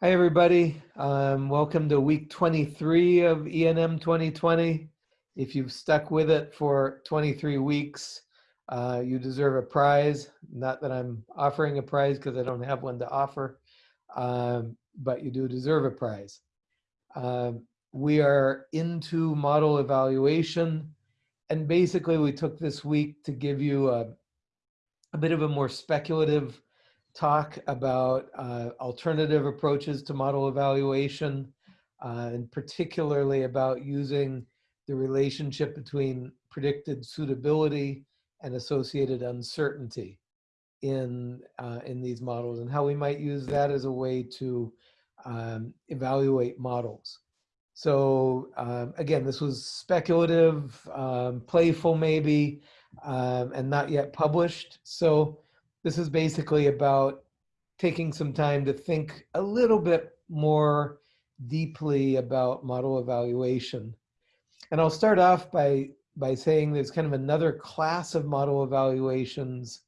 Hi, everybody. Um, welcome to week 23 of ENM 2020. If you've stuck with it for 23 weeks, uh, you deserve a prize. Not that I'm offering a prize because I don't have one to offer, um, but you do deserve a prize. Um, we are into model evaluation. And basically, we took this week to give you a, a bit of a more speculative talk about uh, alternative approaches to model evaluation, uh, and particularly about using the relationship between predicted suitability and associated uncertainty in, uh, in these models and how we might use that as a way to um, evaluate models. So um, again, this was speculative, um, playful maybe, um, and not yet published. So this is basically about taking some time to think a little bit more deeply about model evaluation. And I'll start off by, by saying there's kind of another class of model evaluations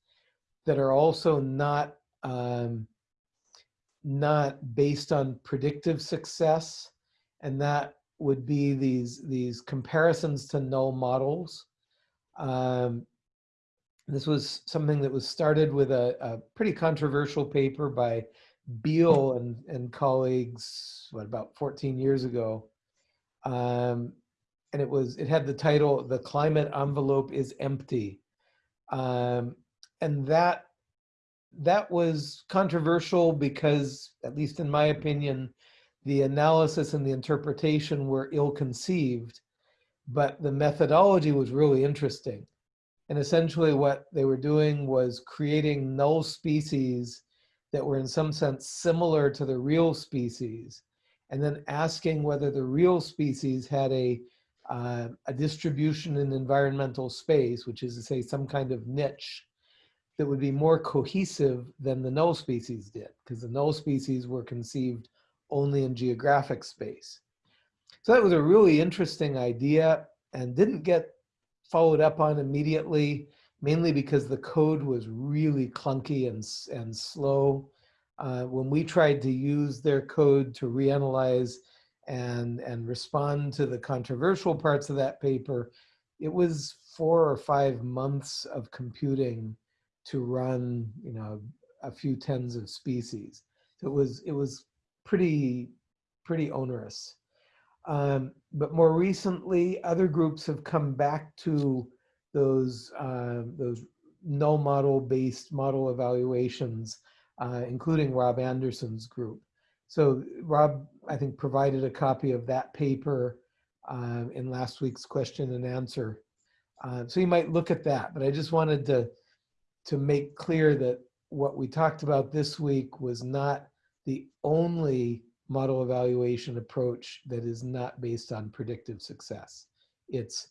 that are also not, um, not based on predictive success. And that would be these, these comparisons to null models. Um, this was something that was started with a, a pretty controversial paper by Beale and, and colleagues, what, about 14 years ago. Um, and it was, it had the title, The Climate Envelope is Empty. Um, and that, that was controversial because, at least in my opinion, the analysis and the interpretation were ill-conceived, but the methodology was really interesting. And essentially what they were doing was creating null species that were in some sense similar to the real species, and then asking whether the real species had a, uh, a distribution in environmental space, which is to say some kind of niche that would be more cohesive than the null species did, because the null species were conceived only in geographic space. So that was a really interesting idea and didn't get followed up on immediately, mainly because the code was really clunky and, and slow. Uh, when we tried to use their code to reanalyze and, and respond to the controversial parts of that paper, it was four or five months of computing to run, you know, a few tens of species. So it was, it was pretty, pretty onerous. Um, but more recently, other groups have come back to those, uh, those null model based model evaluations, uh, including Rob Anderson's group. So Rob, I think, provided a copy of that paper uh, in last week's question and answer. Uh, so you might look at that, but I just wanted to, to make clear that what we talked about this week was not the only model evaluation approach that is not based on predictive success. It's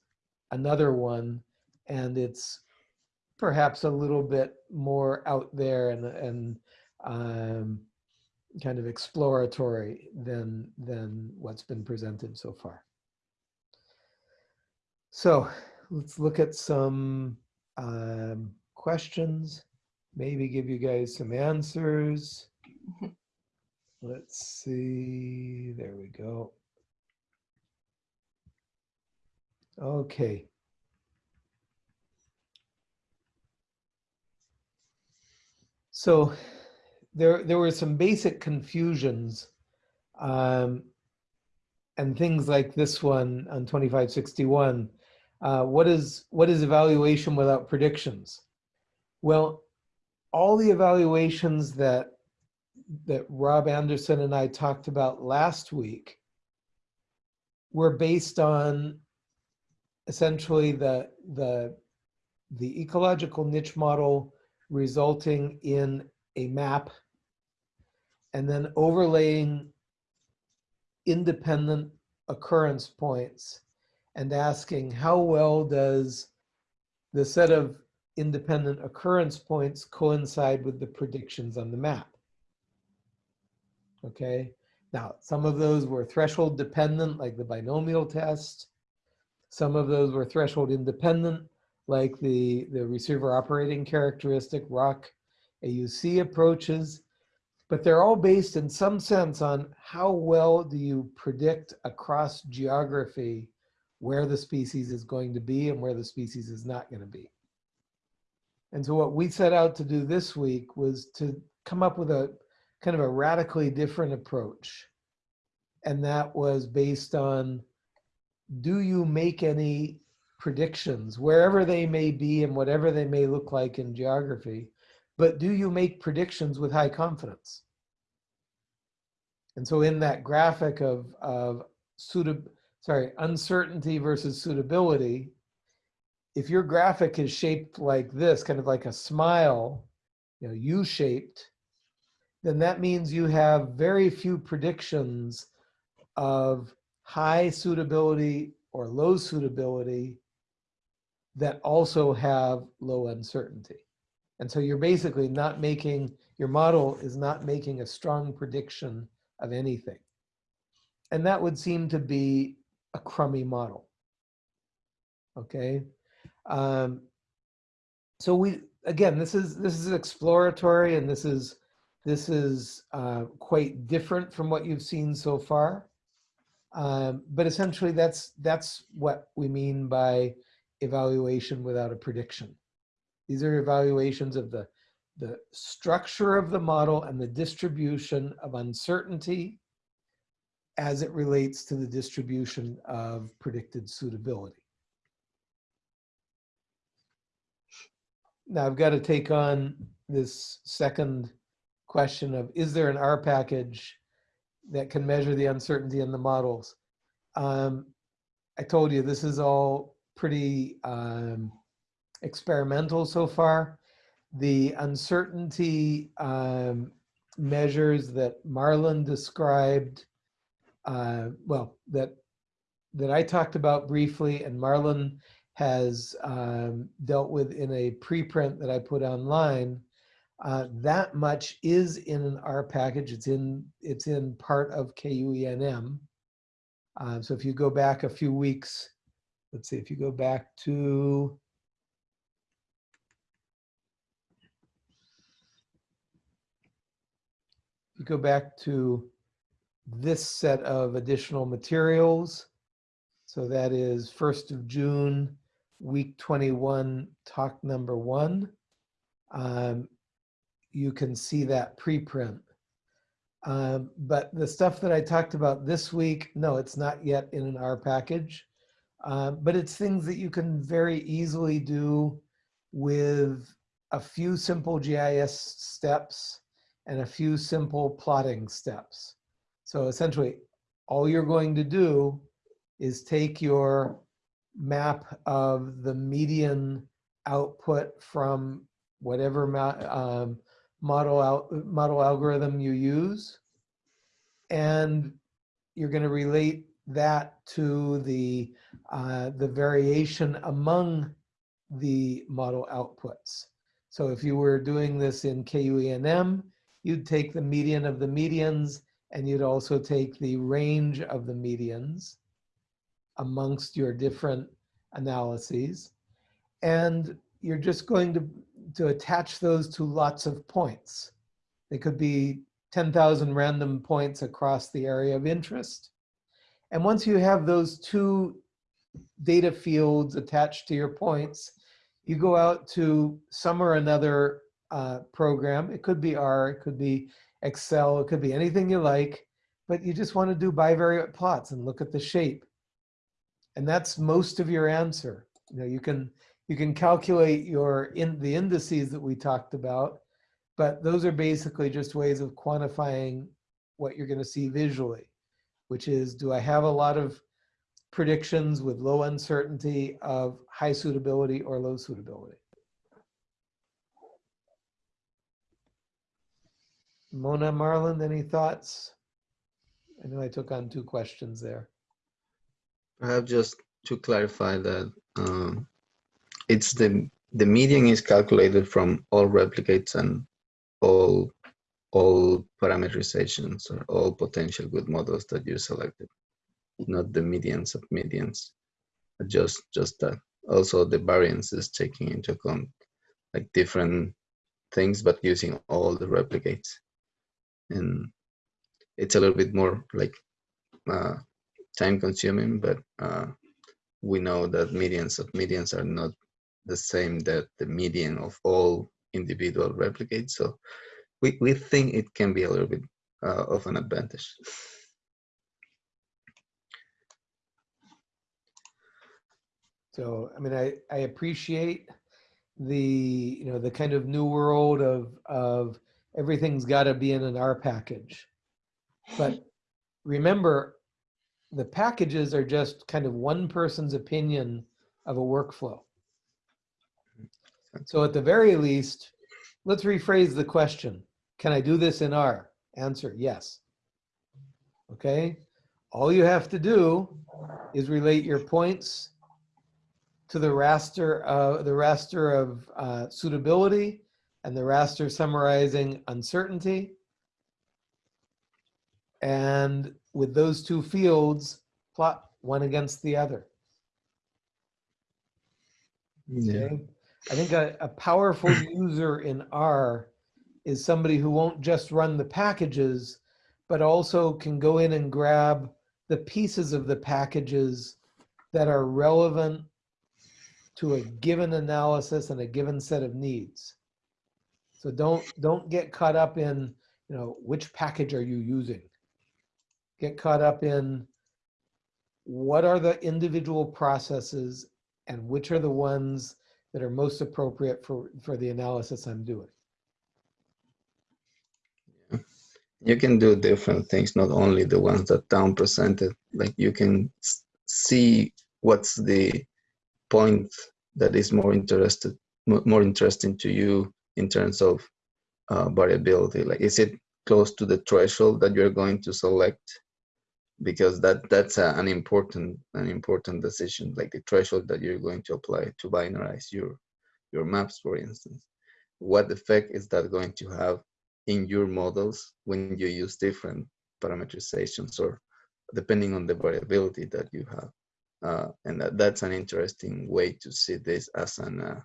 another one and it's perhaps a little bit more out there and, and um, kind of exploratory than, than what's been presented so far. So let's look at some um, questions, maybe give you guys some answers. Let's see, there we go. Okay. So there, there were some basic confusions um, and things like this one on 2561. Uh, what is what is evaluation without predictions? Well, all the evaluations that that Rob Anderson and I talked about last week were based on essentially the, the, the ecological niche model resulting in a map and then overlaying independent occurrence points and asking how well does the set of independent occurrence points coincide with the predictions on the map okay? Now, some of those were threshold dependent, like the binomial test. Some of those were threshold independent, like the, the receiver operating characteristic ROC AUC approaches. but they're all based in some sense on how well do you predict across geography where the species is going to be and where the species is not going to be. And so what we set out to do this week was to come up with a kind of a radically different approach. And that was based on, do you make any predictions, wherever they may be and whatever they may look like in geography, but do you make predictions with high confidence? And so in that graphic of, of sorry, uncertainty versus suitability, if your graphic is shaped like this, kind of like a smile, you know, U-shaped, then that means you have very few predictions of high suitability or low suitability that also have low uncertainty. And so you're basically not making, your model is not making a strong prediction of anything. And that would seem to be a crummy model. Okay. Um, so we, again, this is, this is exploratory and this is, this is uh, quite different from what you've seen so far. Um, but essentially that's, that's what we mean by evaluation without a prediction. These are evaluations of the, the structure of the model and the distribution of uncertainty as it relates to the distribution of predicted suitability. Now I've got to take on this second question of, is there an R package that can measure the uncertainty in the models? Um, I told you this is all pretty um, experimental so far. The uncertainty um, measures that Marlon described, uh, well, that that I talked about briefly, and Marlon has um, dealt with in a preprint that I put online. Uh, that much is in an R package. It's in it's in part of KUENM. Uh, so if you go back a few weeks, let's see, if you go back to, you go back to this set of additional materials. So that is 1st of June, week 21, talk number one. Um, you can see that preprint. Um, but the stuff that I talked about this week, no, it's not yet in an R package. Uh, but it's things that you can very easily do with a few simple GIS steps and a few simple plotting steps. So essentially, all you're going to do is take your map of the median output from whatever um, model, out, model algorithm you use, and you're going to relate that to the, uh, the variation among the model outputs. So if you were doing this in KUENM, you'd take the median of the medians and you'd also take the range of the medians amongst your different analyses. And you're just going to, to attach those to lots of points. They could be 10,000 random points across the area of interest. And once you have those two data fields attached to your points, you go out to some or another uh, program. It could be R, it could be Excel, it could be anything you like, but you just want to do bivariate plots and look at the shape. And that's most of your answer. You know, you can you can calculate your in the indices that we talked about, but those are basically just ways of quantifying what you're going to see visually which is do I have a lot of predictions with low uncertainty of high suitability or low suitability? Mona Marlon, any thoughts? I know I took on two questions there. Perhaps just to clarify that um, it's the the median is calculated from all replicates and all all parameterizations or all potential good models that you selected, not the medians of medians, just just that. Also, the variance is taking into account like different things, but using all the replicates. and it's a little bit more like uh, time consuming, but uh, we know that medians of medians are not the same that the median of all individual replicates. So we, we think it can be a little bit uh, of an advantage. So, I mean, I, I appreciate the, you know, the kind of new world of, of everything's got to be in an R package. But remember, the packages are just kind of one person's opinion of a workflow. So at the very least, let's rephrase the question. Can I do this in R? Answer, yes. Okay, all you have to do is relate your points to the raster, uh, the raster of uh, suitability and the raster summarizing uncertainty. And with those two fields, plot one against the other. Yeah. Okay? I think a, a powerful user in R is somebody who won't just run the packages, but also can go in and grab the pieces of the packages that are relevant to a given analysis and a given set of needs. So don't don't get caught up in, you know, which package are you using? Get caught up in what are the individual processes and which are the ones that are most appropriate for, for the analysis I'm doing. You can do different things, not only the ones that Town presented. Like you can see what's the point that is more interested, more interesting to you in terms of uh, variability. Like, is it close to the threshold that you're going to select? Because that that's a, an important an important decision, like the threshold that you're going to apply to binarize your your maps, for instance. What effect is that going to have in your models when you use different parameterizations or depending on the variability that you have? Uh, and that, that's an interesting way to see this as an uh,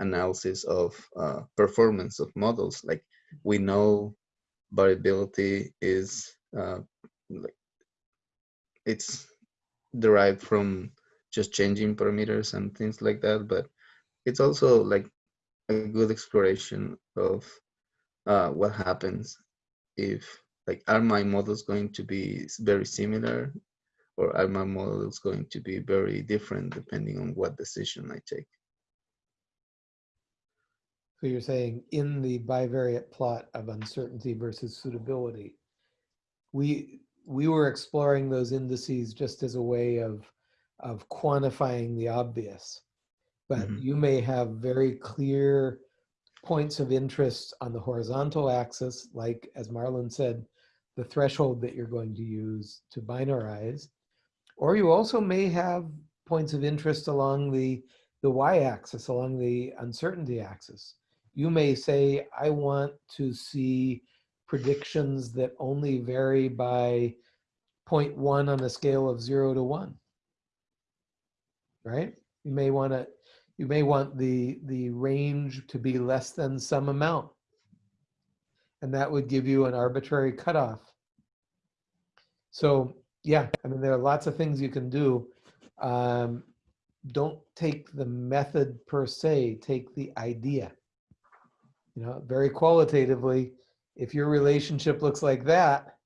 analysis of uh, performance of models. Like we know variability is uh, like it's derived from just changing parameters and things like that, but it's also like a good exploration of uh, what happens if like are my models going to be very similar or are my models going to be very different depending on what decision I take? So you're saying in the bivariate plot of uncertainty versus suitability, we we were exploring those indices just as a way of of quantifying the obvious. But Mhm. you may have very clear points of interest on the horizontal axis, like as Marlon said, the threshold that you're going to use to binarize. Or you also may have points of interest along the, the y-axis, along the uncertainty axis. You may say, I want to see predictions that only vary by 0.1 on a scale of zero to one. Right? You may want to, you may want the, the range to be less than some amount. And that would give you an arbitrary cutoff. So yeah, I mean, there are lots of things you can do. Um, don't take the method per se, take the idea. You know, very qualitatively, if your relationship looks like that,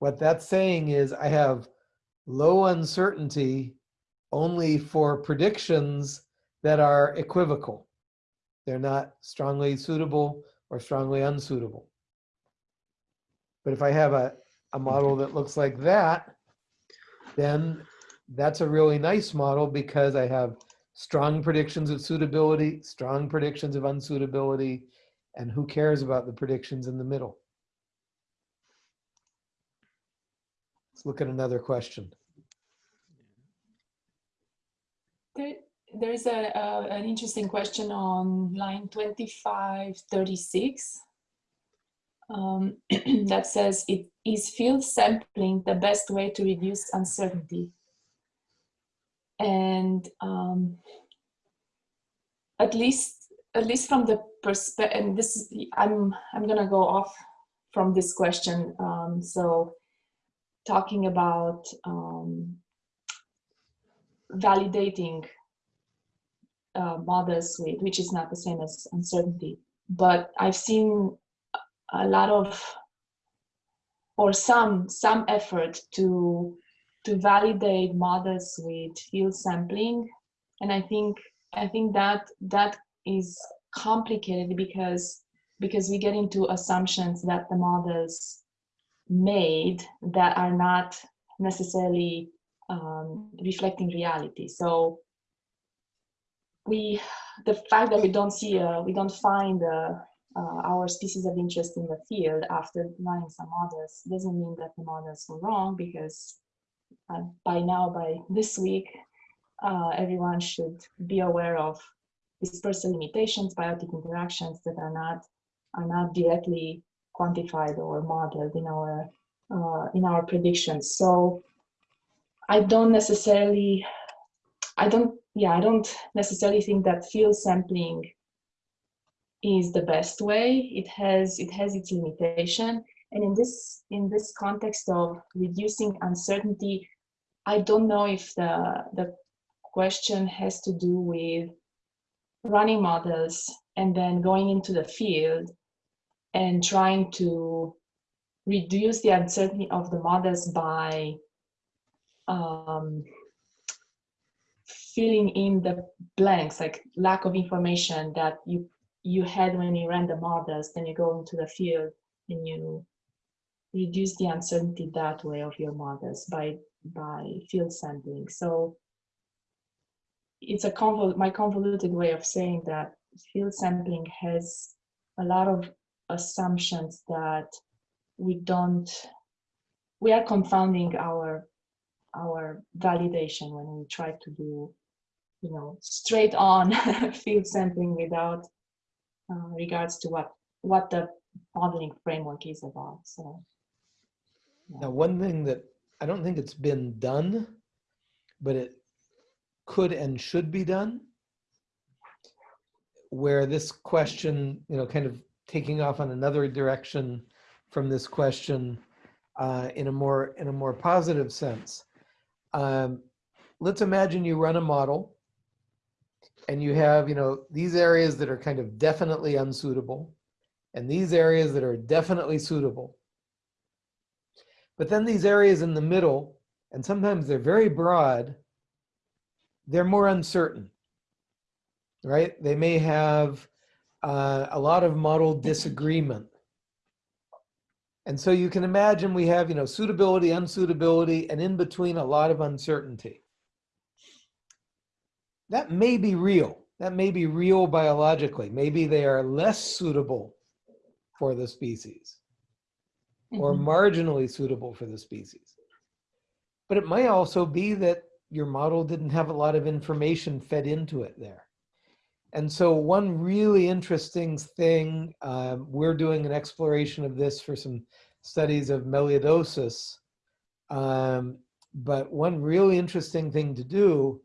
what that's saying is I have low uncertainty only for predictions that are equivocal. They're not strongly suitable or strongly unsuitable. But if I have a, a model that looks like that, then that's a really nice model because I have strong predictions of suitability, strong predictions of unsuitability, and who cares about the predictions in the middle? Let's look at another question. There, there's a, an interesting question on line 2536 um, that says, it, is field sampling the best way to reduce uncertainty? And um, at least, at least from the perspective, and this is, I'm, I'm gonna go off from this question. Um, so talking about um, validating uh, models with, which is not the same as uncertainty. But I've seen a lot of, or some, some effort to, to validate models with field sampling. And I think, I think that, that is complicated because, because we get into assumptions that the models made that are not necessarily um, reflecting reality. So we, the fact that we don't see, uh, we don't find uh, uh, our species of interest in the field after running some models doesn't mean that the models were wrong because uh, by now, by this week, uh, everyone should be aware of dispersal limitations, biotic interactions that are not are not directly quantified or modeled in our uh, in our predictions. So I don't necessarily, I don't, yeah, I don't necessarily think that field sampling is the best way. It has it has its limitation, and in this in this context of reducing uncertainty, I don't know if the the question has to do with running models and then going into the field and trying to reduce the uncertainty of the models by um, filling in the blanks, like lack of information that you you had when you ran the models, then you go into the field and you reduce the uncertainty that way of your models by by field sampling. So it's a convol my convoluted way of saying that field sampling has a lot of assumptions that we don't we are confounding our our validation when we try to do you know straight on field sampling without uh, regards to what what the modeling framework is about so yeah. now one thing that i don't think it's been done but it could and should be done where this question you know kind of taking off on another direction from this question uh, in a more in a more positive sense. Um, let's imagine you run a model and you have you know these areas that are kind of definitely unsuitable and these areas that are definitely suitable. But then these areas in the middle, and sometimes they're very broad, they're more uncertain, right? They may have uh, a lot of model disagreement. And so you can imagine we have, you know, suitability, unsuitability, and in between a lot of uncertainty. That may be real. That may be real biologically. Maybe they are less suitable for the species or Mhm. marginally suitable for the species. But it might also be that your model didn't have a lot of information fed into it there. And so one really interesting thing, um, we're doing an exploration of this for some studies of melioidosis. Um, but one really interesting thing to do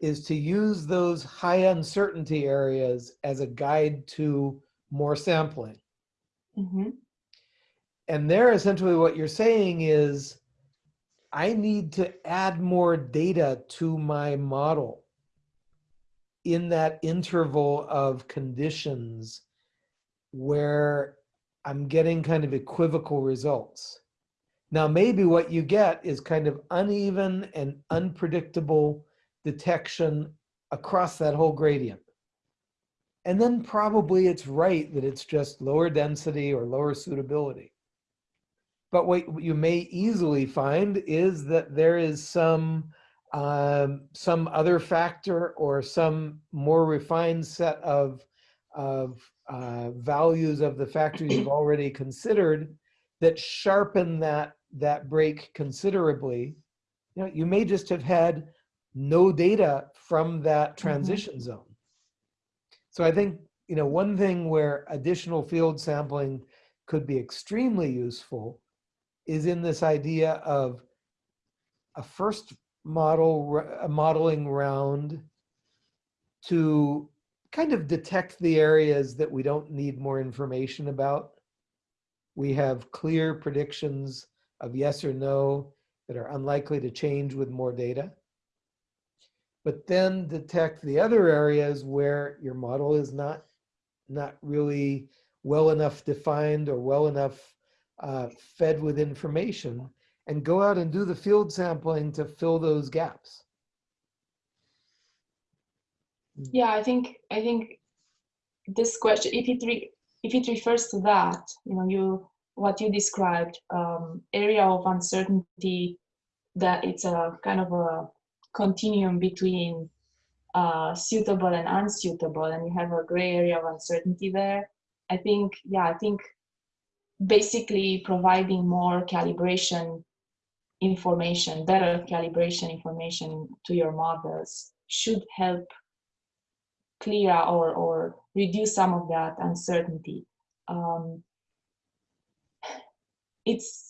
is to use those high uncertainty areas as a guide to more sampling. Mhm. And there essentially what you're saying is, I need to add more data to my model in that interval of conditions where I'm getting kind of equivocal results. Now, maybe what you get is kind of uneven and unpredictable detection across that whole gradient. And then probably it's right that it's just lower density or lower suitability. But what you may easily find is that there is some um, some other factor or some more refined set of, of uh, values of the factors you've already considered that sharpen that, that break considerably. You know, you may just have had no data from that transition mm -hmm. zone. So I think, you know, one thing where additional field sampling could be extremely useful is in this idea of a first model a modeling round to kind of detect the areas that we don't need more information about. we have clear predictions of yes or no that are unlikely to change with more data. But then detect the other areas where your model is not, not really well enough defined or well enough uh, fed with information and go out and do the field sampling to fill those gaps. Yeah, I think I think this question, if it re, if it refers to that, you know, you what you described, um, area of uncertainty, that it's a kind of a continuum between uh, suitable and unsuitable, and you have a gray area of uncertainty there. I think, yeah, I think basically providing more calibration information, better calibration information to your models should help clear or, or reduce some of that uncertainty. Um, it's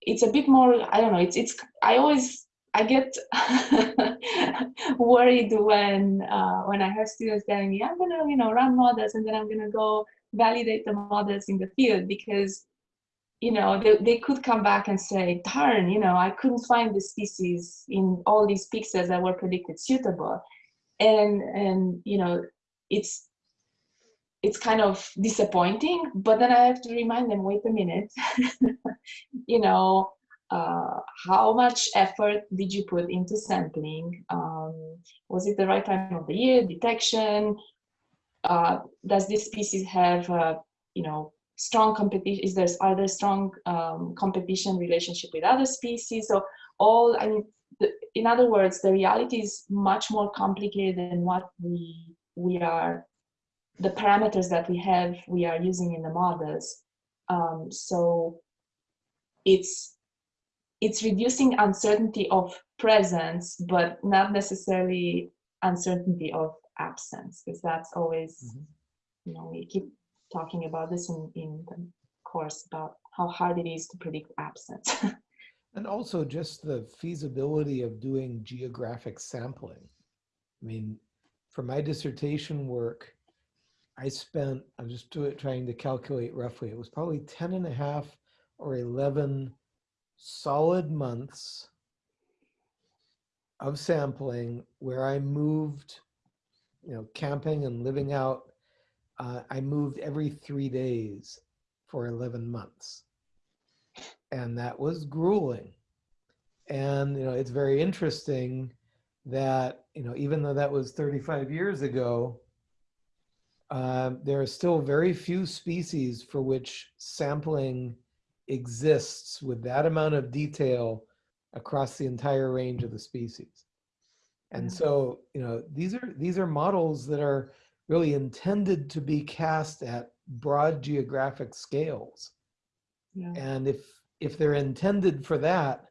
it's a bit more I don't know it's it's I always I get worried when uh, when I have students telling me I'm gonna you know run models and then I'm gonna go validate the models in the field because you know they, they could come back and say darn you know I couldn't find the species in all these pixels that were predicted suitable. And and you know it's it's kind of disappointing but then i have to remind them wait a minute you know uh, how much effort did you put into sampling? Um, was it the right time of the year detection? Uh, does this species have uh, you know strong competition is there are there strong um, competition relationship with other species? So all i mean the, in other words the reality is much more complicated than what we we are the parameters that we have we are using in the models. Um, so it's it's reducing uncertainty of presence but not necessarily uncertainty of absence because that's always mm -hmm. you know we keep talking about this in, in the course about how hard it is to predict absence and also just the feasibility of doing geographic sampling i mean for my dissertation work, I spent, I'm just trying to calculate roughly, it was probably 10 and a half or 11 solid months of sampling where I moved, you know, camping and living out. Uh, I moved every three days for 11 months. And that was grueling. And, you know, it's very interesting that, you know, even though that was 35 years ago, uh, there are still very few species for which sampling exists with that amount of detail across the entire range of the species. And so, you know, these are these are models that are really intended to be cast at broad geographic scales. Yeah. And if if they're intended for that,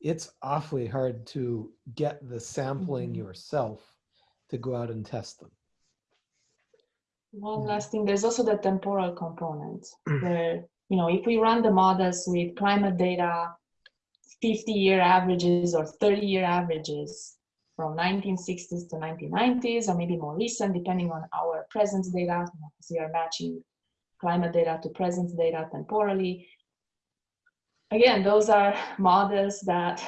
it's awfully hard to get the sampling mm -hmm. yourself to go out and test them. One last thing, there's also the temporal component where, you know, if we run the models with climate data, 50 year averages or 30 year averages from 1960s to 1990s, or maybe more recent, depending on our presence data, because we are matching climate data to presence data temporally. Again, those are models that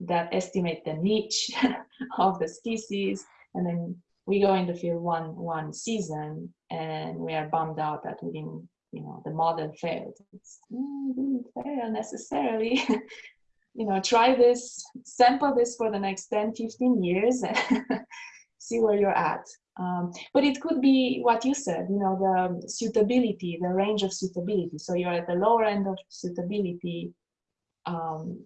that estimate the niche of the species, and then we go in the field one one season, and we are bummed out that we didn't, you know, the model failed. It's, mm, didn't fail necessarily. you know, try this, sample this for the next 10, 15 years, and see where you're at. Um, but it could be what you said, you know, the suitability, the range of suitability. So you're at the lower end of suitability um,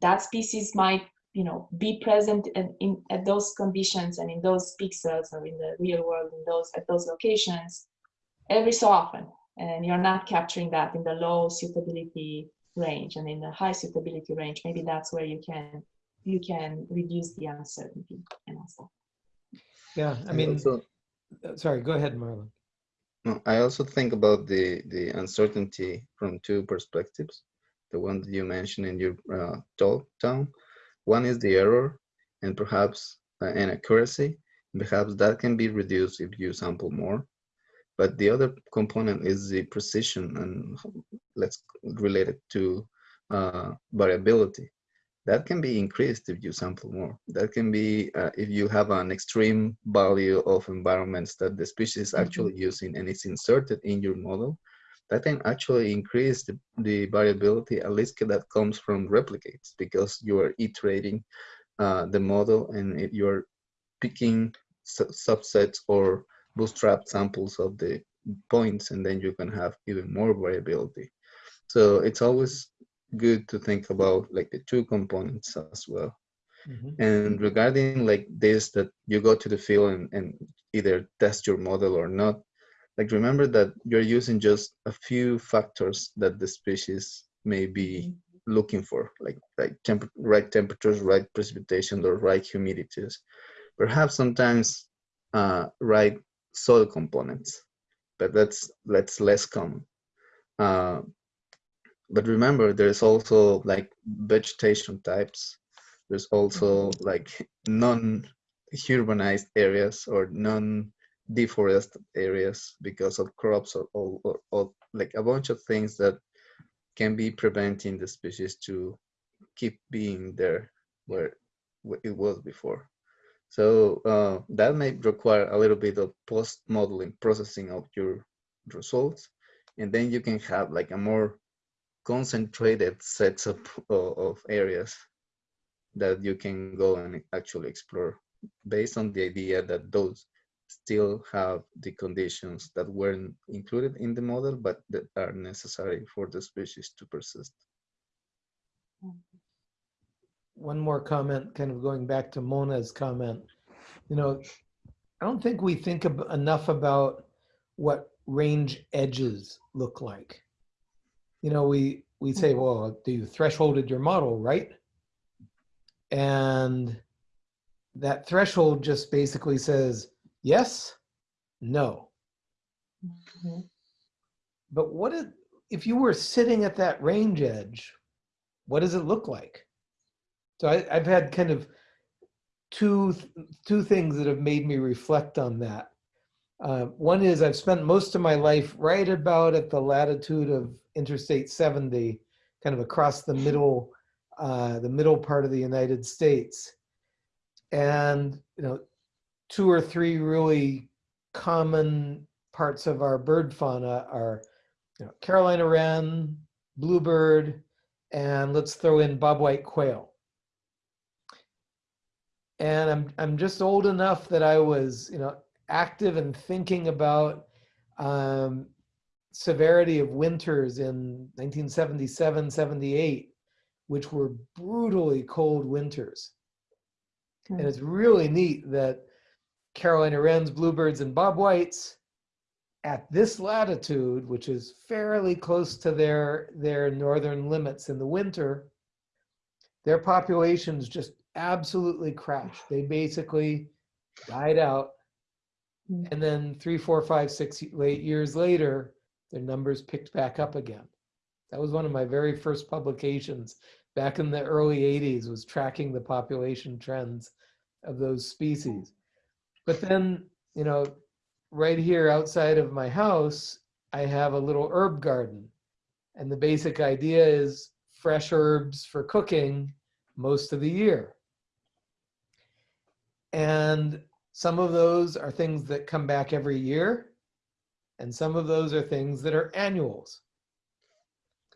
that species might you know be present in, in, at those conditions and in those pixels or in the real world in those at those locations every so often and you're not capturing that in the low suitability range and in the high suitability range maybe that's where you can you can reduce the uncertainty and also yeah i mean also, uh, sorry go ahead marlon no, i also think about the the uncertainty from two perspectives the one that you mentioned in your uh, talk, Town. One is the error and perhaps uh, inaccuracy. Perhaps that can be reduced if you sample more. But the other component is the precision and let's relate it to uh, variability. That can be increased if you sample more. That can be uh, if you have an extreme value of environments that the species is actually using and it's inserted in your model, that can actually increase the, the variability, at least that comes from replicates because you are iterating uh, the model and it, you're picking su subsets or bootstrap samples of the points and then you can have even more variability. So it's always good to think about like the two components as well. Mm -hmm. And regarding like this, that you go to the field and, and either test your model or not, like remember that you're using just a few factors that the species may be mm-hmm. looking for, like like temp right temperatures, right precipitation, or right humidities. Perhaps sometimes uh, right soil components, but that's that's less common. Uh, but remember, there's also like vegetation types. There's also mm-hmm. like non-urbanized areas or non-deforested areas because of crops or, or, or, or like a bunch of things that can be preventing the species to keep being there where it was before. So uh, that may require a little bit of post-modeling processing of your results. And then you can have like a more concentrated sets of, of areas that you can go and actually explore based on the idea that those still have the conditions that weren't included in the model, but that are necessary for the species to persist. One more comment, kind of going back to Mona's comment. You know, I don't think we think enough about what range edges look like you know, we, we say, mm-hmm. well, do you thresholded your model, right? And that threshold just basically says yes, no. Mm -hmm. But what if, if you were sitting at that range edge, what does it look like? So I, I've had kind of two, two things that have made me reflect on that. Uh, one is I've spent most of my life right about at the latitude of Interstate 70, kind of across the middle, uh, the middle part of the United States. And, you know, two or three really common parts of our bird fauna are you know, Carolina wren, bluebird, and let's throw in bobwhite quail. And I'm, I'm just old enough that I was, you know, active and thinking about um, severity of winters in 1977, 78, which were brutally cold winters. And it's really neat that Carolina wrens, bluebirds, and bobwhites at this latitude, which is fairly close to their, their northern limits in the winter, their populations just absolutely crashed. They basically died out Mm. And then three, four, five, six eight years later, their numbers picked back up again. That was one of my very first publications back in the early 80s was tracking the population trends of those species. But then, you know, right here outside of my house, I have a little herb garden. And the basic idea is fresh herbs for cooking most of the year. And some of those are things that come back every year, and some of those are things that are annuals.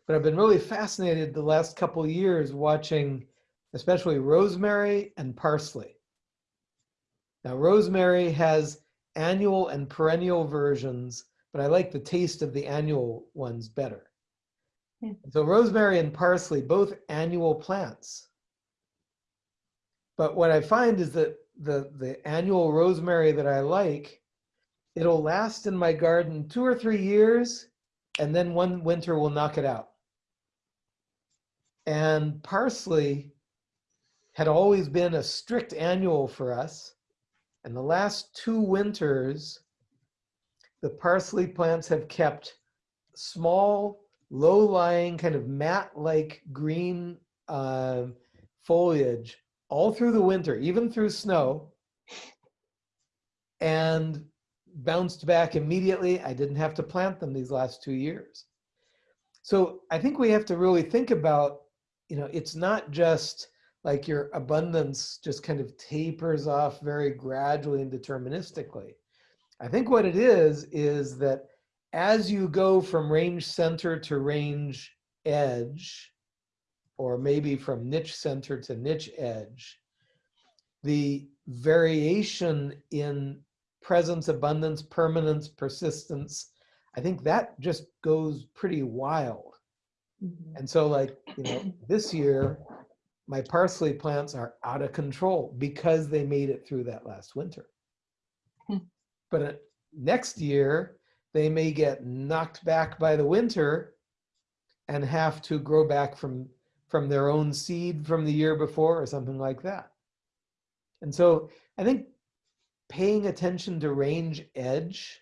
But I've been really fascinated the last couple years watching especially rosemary and parsley. Now rosemary has annual and perennial versions, but I like the taste of the annual ones better. Yeah. So rosemary and parsley, both annual plants. But what I find is that the, the annual rosemary that I like, it'll last in my garden two or three years, and then one winter will knock it out. And parsley had always been a strict annual for us. And the last two winters, the parsley plants have kept small, low-lying, kind of mat-like green uh, foliage all through the winter, even through snow. And bounced back immediately. I didn't have to plant them these last two years. So I think we have to really think about, you know, it's not just like your abundance just kind of tapers off very gradually and deterministically. I think what it is, is that as you go from range center to range edge, or maybe from niche center to niche edge, the variation in presence, abundance, permanence, persistence, I think that just goes pretty wild. Mhm. And so like, you know, this year, my parsley plants are out of control because they made it through that last winter. Hmm. But uh, next year, they may get knocked back by the winter and have to grow back from, from their own seed from the year before or something like that. And so I think paying attention to range edge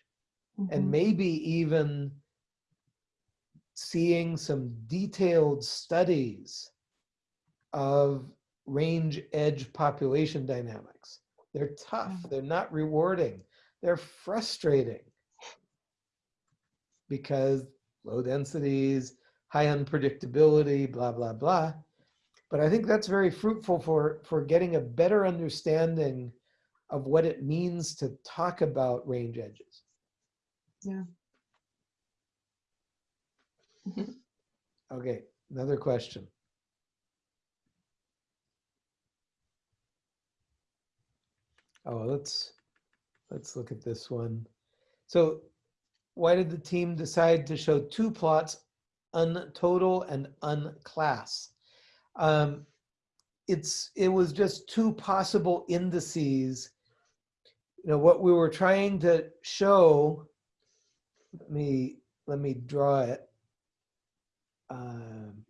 and Mhm. maybe even seeing some detailed studies of range edge population dynamics. They're tough, Mm. they're not rewarding, they're frustrating because low densities, high unpredictability, blah, blah, blah. But I think that's very fruitful for, for getting a better understanding of what it means to talk about range edges. Yeah. Okay, another question. Oh, let's, let's look at this one. So why did the team decide to show two plots, untotal and unclass? Um, it's, it was just two possible indices. You know, what we were trying to show, let me, let me draw it. Um,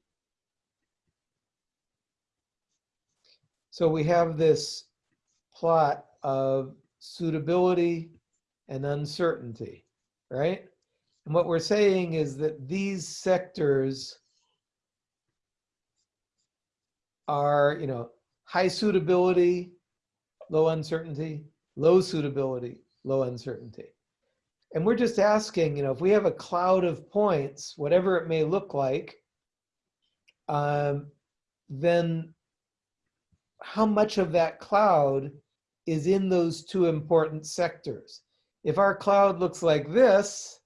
so we have this plot of suitability and uncertainty, right? And what we're saying is that these sectors are, you know, high suitability, low uncertainty, low suitability, low uncertainty. And we're just asking, you know, if we have a cloud of points, whatever it may look like, um, then how much of that cloud is in those two important sectors? If our cloud looks like this,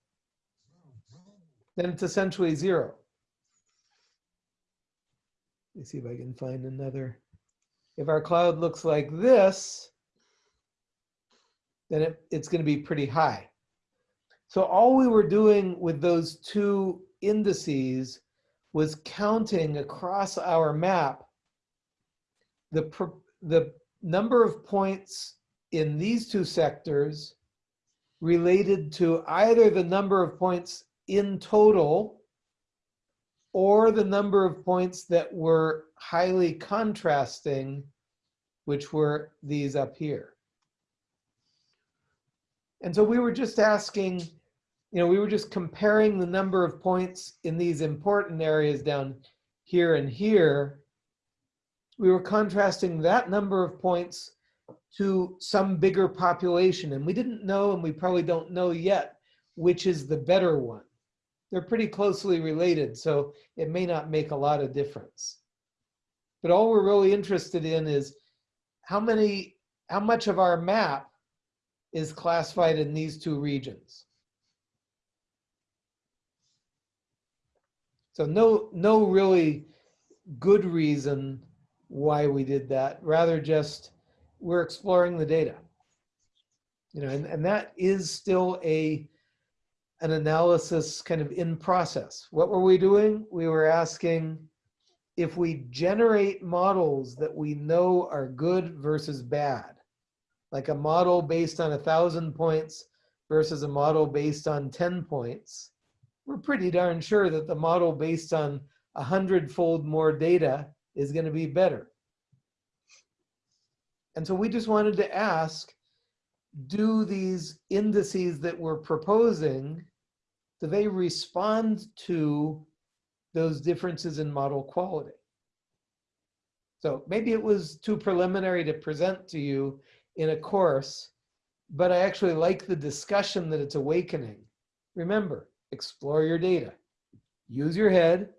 then it's essentially zero. Let me see if I can find another. If our cloud looks like this, then it, it's going to be pretty high. So all we were doing with those two indices was counting across our map the, the number of points in these two sectors related to either the number of points in total or the number of points that were highly contrasting, which were these up here. And so we were just asking, you know, we were just comparing the number of points in these important areas down here and here. We were contrasting that number of points to some bigger population. And we didn't know, and we probably don't know yet, which is the better one. They're pretty closely related, so it may not make a lot of difference. But all we're really interested in is how many, how much of our map is classified in these two regions. So no, no really good reason why we did that, rather just we're exploring the data. You know, and, and that is still a, an analysis kind of in process. What were we doing? We were asking if we generate models that we know are good versus bad, like a model based on a thousand points versus a model based on 10 points, we're pretty darn sure that the model based on a hundredfold more data is going to be better. And so we just wanted to ask, do these indices that we're proposing, do they respond to those differences in model quality? So maybe it was too preliminary to present to you in a course, but I actually like the discussion that it's awakening. Remember, explore your data, use your head,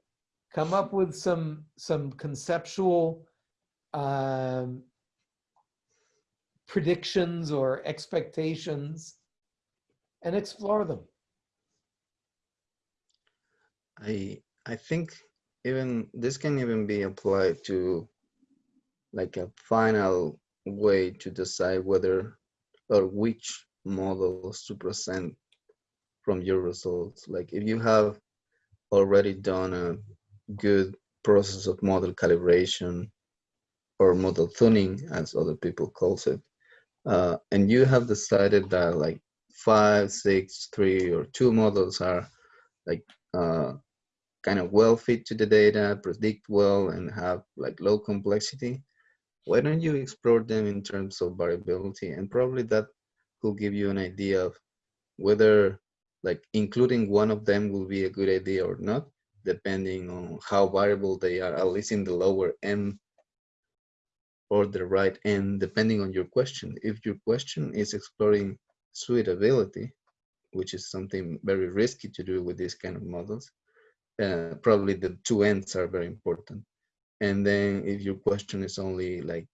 come up with some some conceptual um, predictions or expectations, and explore them. I I think even this can even be applied to like a final way to decide whether or which models to present from your results. Like if you have already done a good process of model calibration or model tuning, as other people calls it, uh, and you have decided that like five, six, three, or two models are like uh, kind of well fit to the data, predict well, and have like low complexity, why don't you explore them in terms of variability? And probably that will give you an idea of whether like including one of them will be a good idea or not, depending on how variable they are, at least in the lower end or the right end, depending on your question. If your question is exploring suitability, which is something very risky to do with these kind of models, uh, probably the two ends are very important. And then if your question is only like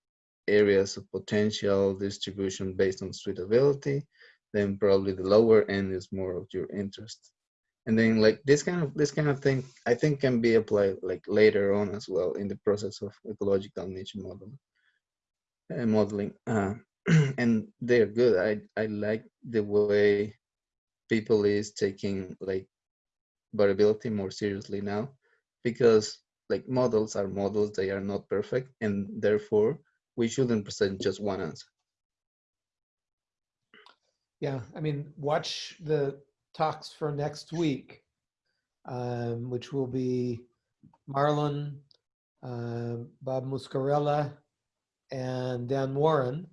areas of potential distribution based on suitability, then probably the lower end is more of your interest. And then like this kind of this kind of thing, I think can be applied like later on as well in the process of ecological niche modeling. Uh, modeling, uh, and they're good. I I like the way people is taking like variability more seriously now because like models are models they are not perfect and therefore we shouldn't present just one answer Yeah, I mean, watch the talks for next week, um, which will be Marlon, uh, Bob Muscarella, and Dan Warren.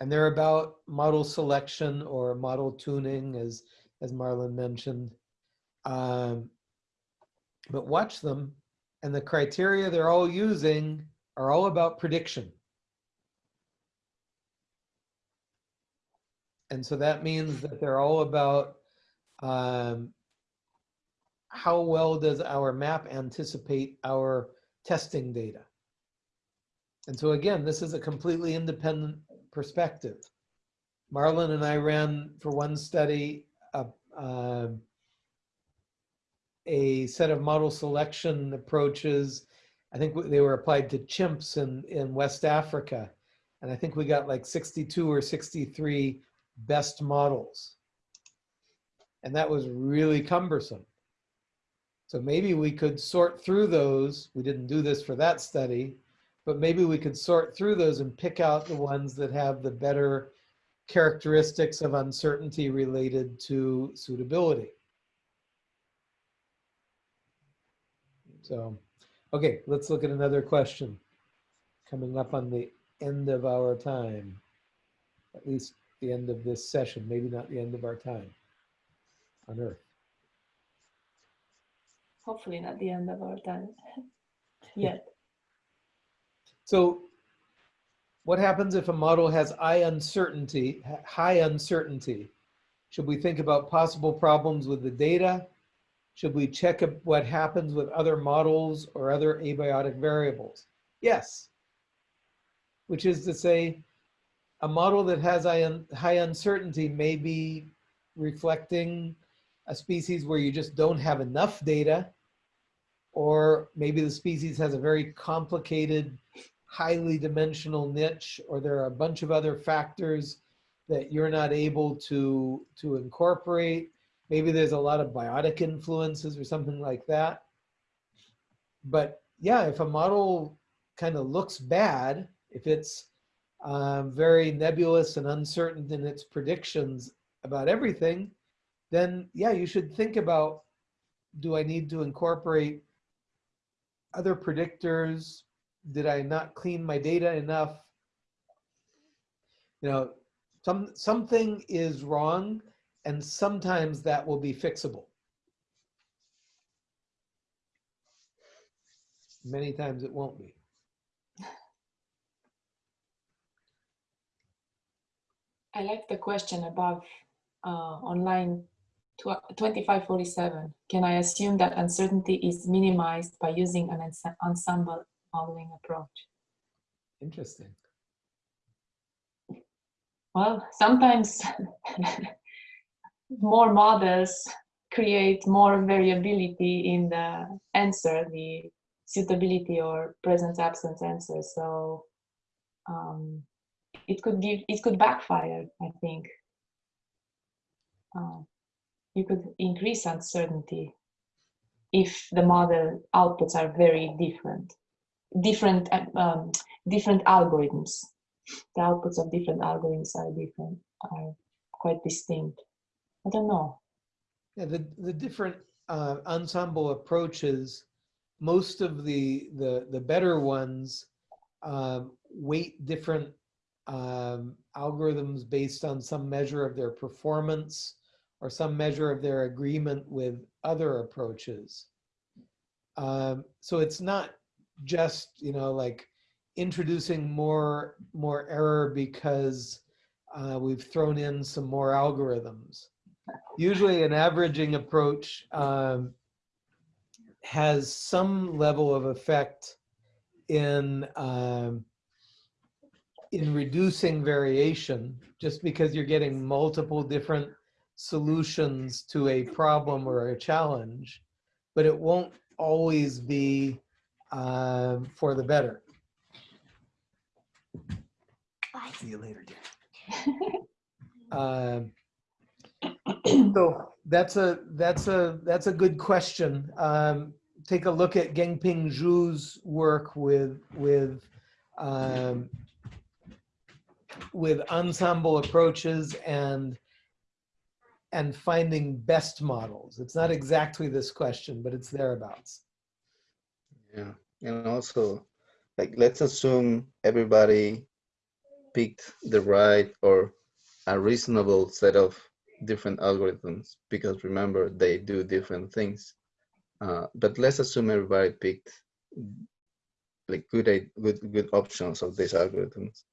And they're about model selection or model tuning, as as Marlon mentioned. Um, but watch them, and the criteria they're all using are all about prediction. And so that means that they're all about um, how well does our map anticipate our testing data? And so again, this is a completely independent perspective. Marlon and I ran for one study uh, a set of model selection approaches. I think they were applied to chimps in, in West Africa. And I think we got like 62 or 63 best models. And that was really cumbersome. So maybe we could sort through those. We didn't do this for that study, but maybe we could sort through those and pick out the ones that have the better characteristics of uncertainty related to suitability. So, okay, let's look at another question coming up on the end of our time, at least the end of this session, maybe not the end of our time on Earth. Hopefully not the end of our time yet. So what happens if a model has high uncertainty, high uncertainty? Should we think about possible problems with the data? Should we check what happens with other models or other abiotic variables? Yes. Which is to say, a model that has high uncertainty may be reflecting a species where you just don't have enough data, or maybe the species has a very complicated, highly dimensional niche, or there are a bunch of other factors that you're not able to, to incorporate. Maybe there's a lot of biotic influences or something like that. But yeah, if a model kind of looks bad, if it's um, very nebulous and uncertain in its predictions about everything, then yeah, you should think about, do I need to incorporate other predictors? Did I not clean my data enough? You know, some, something is wrong and sometimes that will be fixable. Many times it won't be. I like the question above uh, on line 2547. Can I assume that uncertainty is minimized by using an ensemble modeling approach? Interesting. Well, sometimes more models create more variability in the answer, the suitability or presence absence answer. So um, it could give, it could backfire, I think. Uh, you could increase uncertainty if the model outputs are very different, different, um, different algorithms. The outputs of different algorithms are different, are quite distinct. I don't know. Yeah, the, the different uh, ensemble approaches, most of the, the, the better ones um, weight different um, algorithms based on some measure of their performance or some measure of their agreement with other approaches. Um, so it's not just, you know, like introducing more, more error because uh, we've thrown in some more algorithms. Usually an averaging approach um, has some level of effect in um, in reducing variation just because you're getting multiple different solutions to a problem or a challenge, but it won't always be um, for the better. Bye. See you later, dear. Um, so that's a that's a that's a good question. Um, take a look at Gengping Zhu's work with with um, with ensemble approaches and and finding best models. It's not exactly this question, but it's thereabouts. Yeah, and also, like, let's assume everybody picked the right or a reasonable set of different algorithms because remember they do different things. Uh, but let's assume everybody picked like good good good options of these algorithms.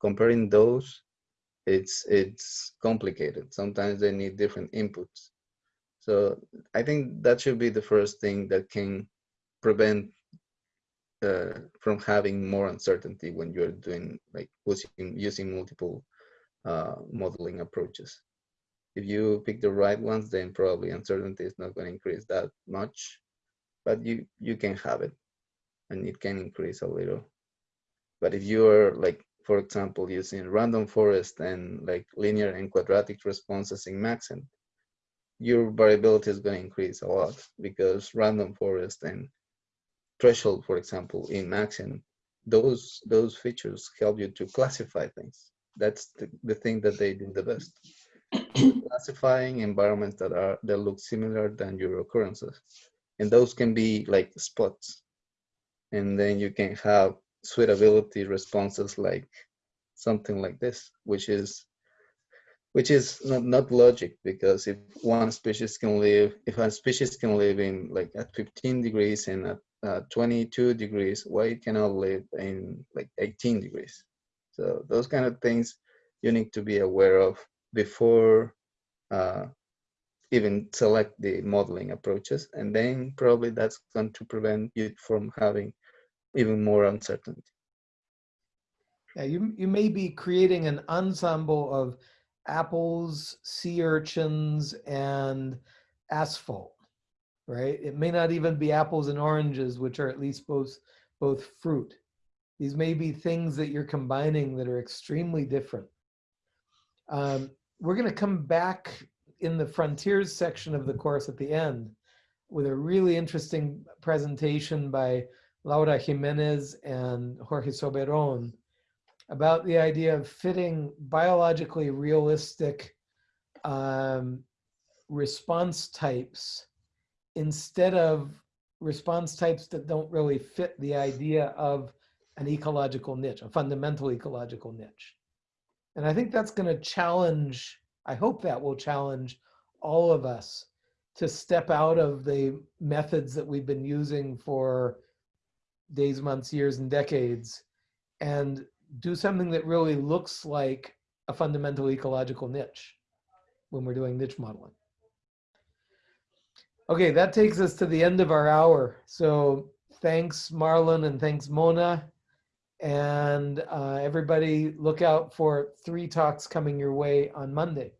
Comparing those it's it's complicated. Sometimes they need different inputs. So I think that should be the first thing that can prevent uh, from having more uncertainty when you're doing like using using multiple uh, modeling approaches. If you pick the right ones, then probably uncertainty is not going to increase that much, but you you can have it, and it can increase a little. But if you're like for example, using random forest and like linear and quadratic responses in Maxent, your variability is going to increase a lot because random forest and threshold, for example, in Maxent, those those features help you to classify things. That's the, the thing that they do the best. Classifying environments that are that look similar than your occurrences. And those can be like spots. And then you can have suitability responses like something like this, which is which is not, not logic because if one species can live, if a species can live in like at 15 degrees and at uh, 22 degrees, why it cannot live in like 18 degrees? So those kind of things you need to be aware of before uh, even select the modeling approaches. And then probably that's going to prevent you from having even more uncertainty. Yeah, you, you may be creating an ensemble of apples, sea urchins, and asphalt, right? It may not even be apples and oranges, which are at least both, both fruit. These may be things that you're combining that are extremely different. Um, we're going to come back in the frontiers section of the course at the end with a really interesting presentation by Laura Jimenez and Jorge Soberon about the idea of fitting biologically realistic um, response types instead of response types that don't really fit the idea of an ecological niche, a fundamental ecological niche. And I think that's going to challenge, I hope that will challenge all of us to step out of the methods that we've been using for days, months, years, and decades and do something that really looks like a fundamental ecological niche when we're doing niche modeling. Okay, that takes us to the end of our hour. So thanks, Marlon, and thanks, Mona and uh, everybody look out for three talks coming your way on Monday.